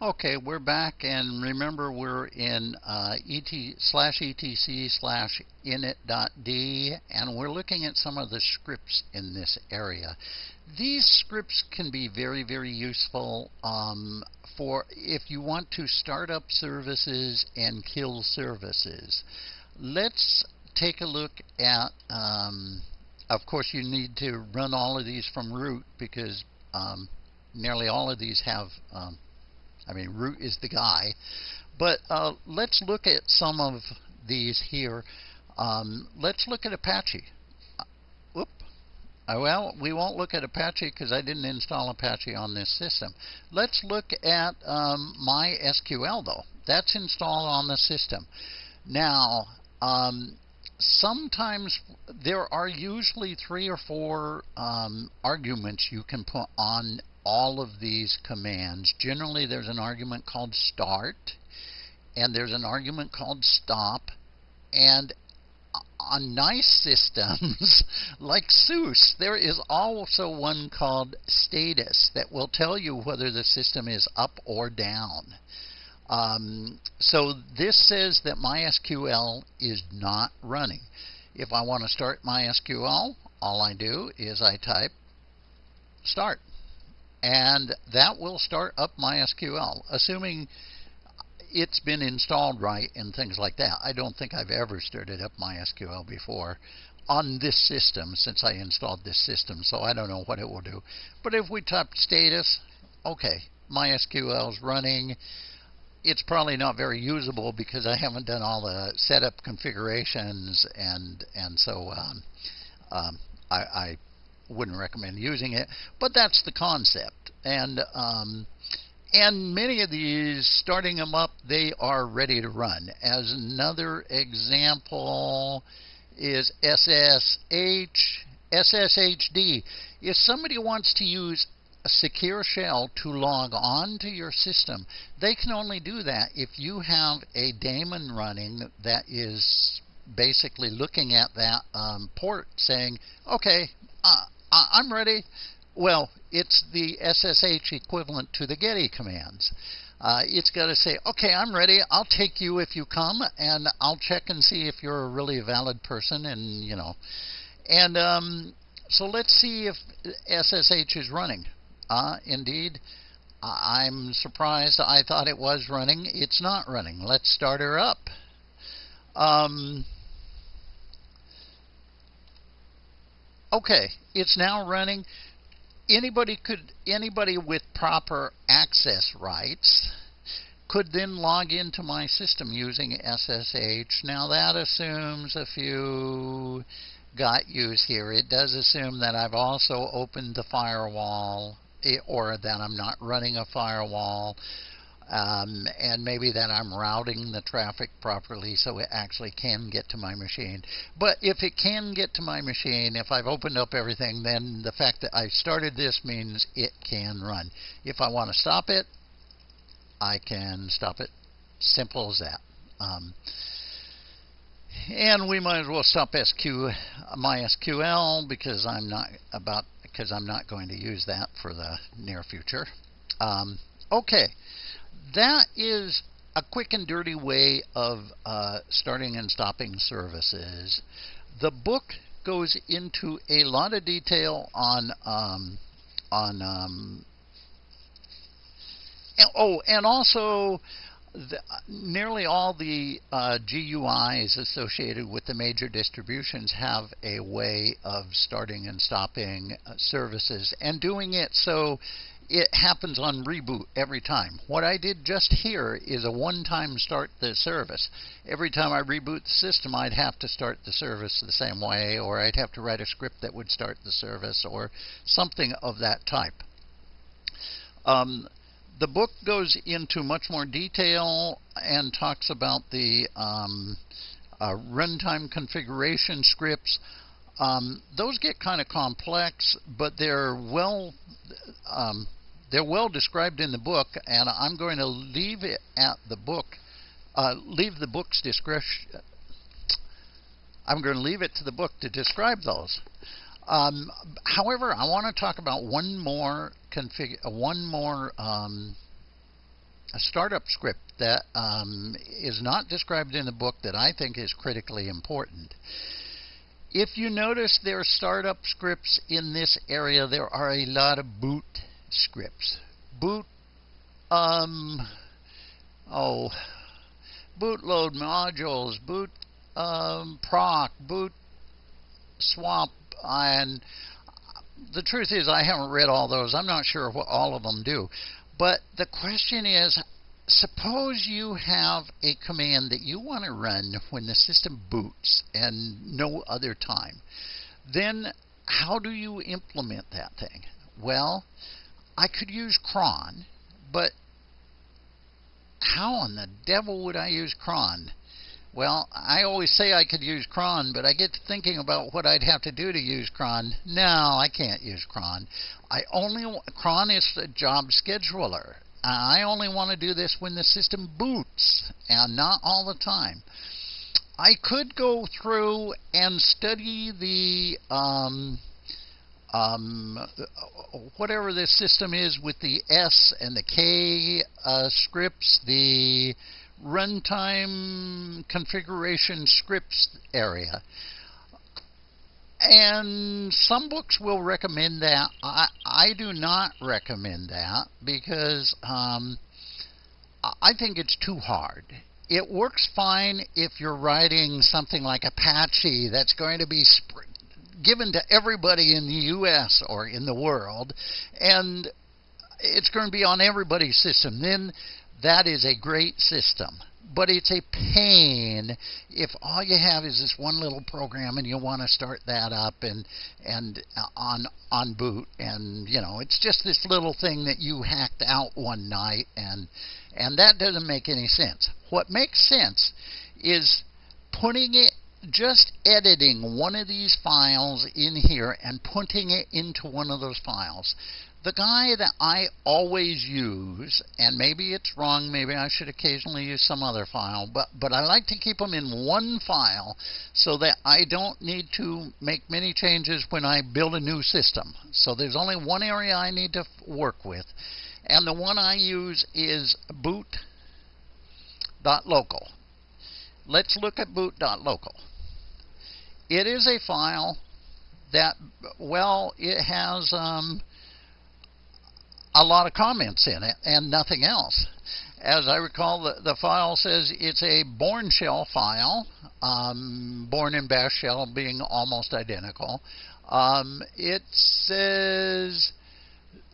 Okay, we're back, and remember we're in uh, et slash etc slash init.d, and we're looking at some of the scripts in this area. These scripts can be very, very useful um, for if you want to start up services and kill services. Let's take a look at, um, of course, you need to run all of these from root because um, nearly all of these have um, I mean, root is the guy. But uh, let's look at some of these here. Um, let's look at Apache. Uh, whoop. Uh, well, we won't look at Apache because I didn't install Apache on this system. Let's look at um, MySQL, though. That's installed on the system. Now, um, sometimes there are usually three or four um, arguments you can put on all of these commands. Generally, there's an argument called start, and there's an argument called stop, and on nice systems like SUSE, there is also one called status that will tell you whether the system is up or down. Um, so this says that MySQL is not running. If I want to start MySQL, all I do is I type start and that will start up MySQL, assuming it's been installed right and things like that. I don't think I've ever started up MySQL before on this system since I installed this system, so I don't know what it will do. But if we type status, okay, MySQL is running. It's probably not very usable because I haven't done all the setup configurations, and and so um, um, I, I wouldn't recommend using it, but that's the concept. And um, and many of these, starting them up, they are ready to run. As another example is SSH, SSHD. If somebody wants to use a secure shell to log on to your system, they can only do that if you have a daemon running that is basically looking at that um, port saying, okay, uh, I'm ready. Well, it's the SSH equivalent to the Getty commands. Uh, it's got to say, okay, I'm ready. I'll take you if you come, and I'll check and see if you're a really valid person, and you know. And um, so let's see if SSH is running. Uh, indeed, I'm surprised. I thought it was running. It's not running. Let's start her up. Um, okay, it's now running. Anybody could anybody with proper access rights could then log into my system using SSH. Now that assumes a few got use here. It does assume that I've also opened the firewall eh, or that I'm not running a firewall um, and maybe that I'm routing the traffic properly so it actually can get to my machine. But if it can get to my machine, if I've opened up everything, then the fact that I've started this means it can run. If I want to stop it, I can stop it. Simple as that. Um, and we might as well stop SQ MySQL because I'm not about because I'm not going to use that for the near future. Um, okay that is a quick and dirty way of uh, starting and stopping services. The book goes into a lot of detail on um, on um, and, oh, and also the, nearly all the uh, GUIs associated with the major distributions have a way of starting and stopping uh, services and doing it so it happens on reboot every time. What I did just here is a one-time start the service. Every time I reboot the system, I'd have to start the service the same way, or I'd have to write a script that would start the service, or something of that type. Um, the book goes into much more detail and talks about the um, uh, runtime configuration scripts. Um, those get kind of complex, but they're well um, they're well described in the book, and I'm going to leave it at the book, uh, leave the book's description. I'm going to leave it to the book to describe those. Um, however, I want to talk about one more config, uh, one more um, a startup script that um, is not described in the book that I think is critically important. If you notice there are startup scripts in this area, there are a lot of boot scripts. Boot, um, oh, bootload modules, boot um, proc, boot swap, and the truth is I haven't read all those. I'm not sure what all of them do. But the question is, suppose you have a command that you want to run when the system boots and no other time. Then how do you implement that thing? Well, I could use cron, but how in the devil would I use cron? Well, I always say I could use cron, but I get to thinking about what I'd have to do to use cron. No, I can't use cron. I only cron is a job scheduler. I only want to do this when the system boots and not all the time. I could go through and study the um, um, whatever this system is with the S and the K uh, scripts, the runtime configuration scripts area. And some books will recommend that. I, I do not recommend that because um, I think it's too hard. It works fine if you're writing something like Apache that's going to be given to everybody in the U.S. or in the world, and it's going to be on everybody's system. Then that is a great system. But it's a pain if all you have is this one little program and you want to start that up and and uh, on on boot and you know it's just this little thing that you hacked out one night and and that doesn't make any sense. What makes sense is putting it just editing one of these files in here and putting it into one of those files. The guy that I always use, and maybe it's wrong, maybe I should occasionally use some other file, but, but I like to keep them in one file so that I don't need to make many changes when I build a new system. So there's only one area I need to work with, and the one I use is boot.local. Let's look at boot.local. It is a file that, well, it has um, a lot of comments in it and nothing else. As I recall, the, the file says it's a Bourne shell file, um, Bourne and Bash shell being almost identical. Um, it says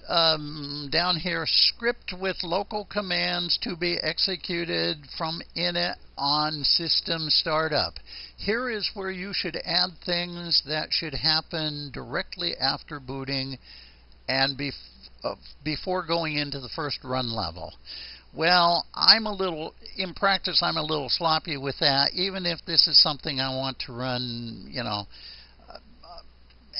um, down here, script with local commands to be executed from init on system startup. Here is where you should add things that should happen directly after booting and before uh, before going into the first run level. Well, I'm a little, in practice, I'm a little sloppy with that, even if this is something I want to run, you know, uh,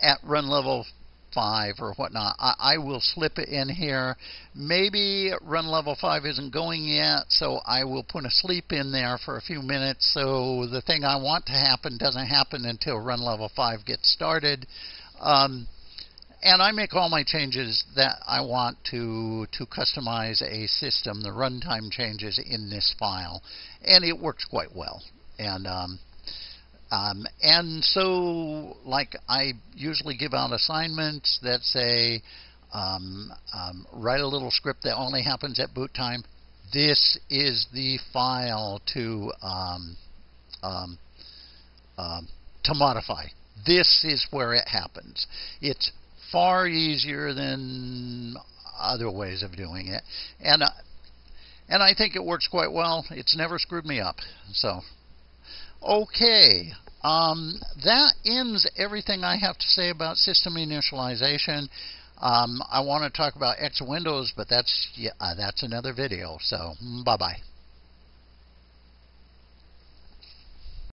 at run level 5 or whatnot. I, I, will slip it in here. Maybe run level 5 isn't going yet, so I will put a sleep in there for a few minutes so the thing I want to happen doesn't happen until run level 5 gets started. Um, and I make all my changes that I want to to customize a system, the runtime changes in this file, and it works quite well. And um, um, and so, like I usually give out assignments that say, um, um write a little script that only happens at boot time. This is the file to um, um, to modify. This is where it happens. It's far easier than other ways of doing it. And uh, and I think it works quite well. It's never screwed me up. So, okay. Um, that ends everything I have to say about system initialization. Um, I want to talk about X Windows, but that's yeah, uh, that's another video. So, bye bye.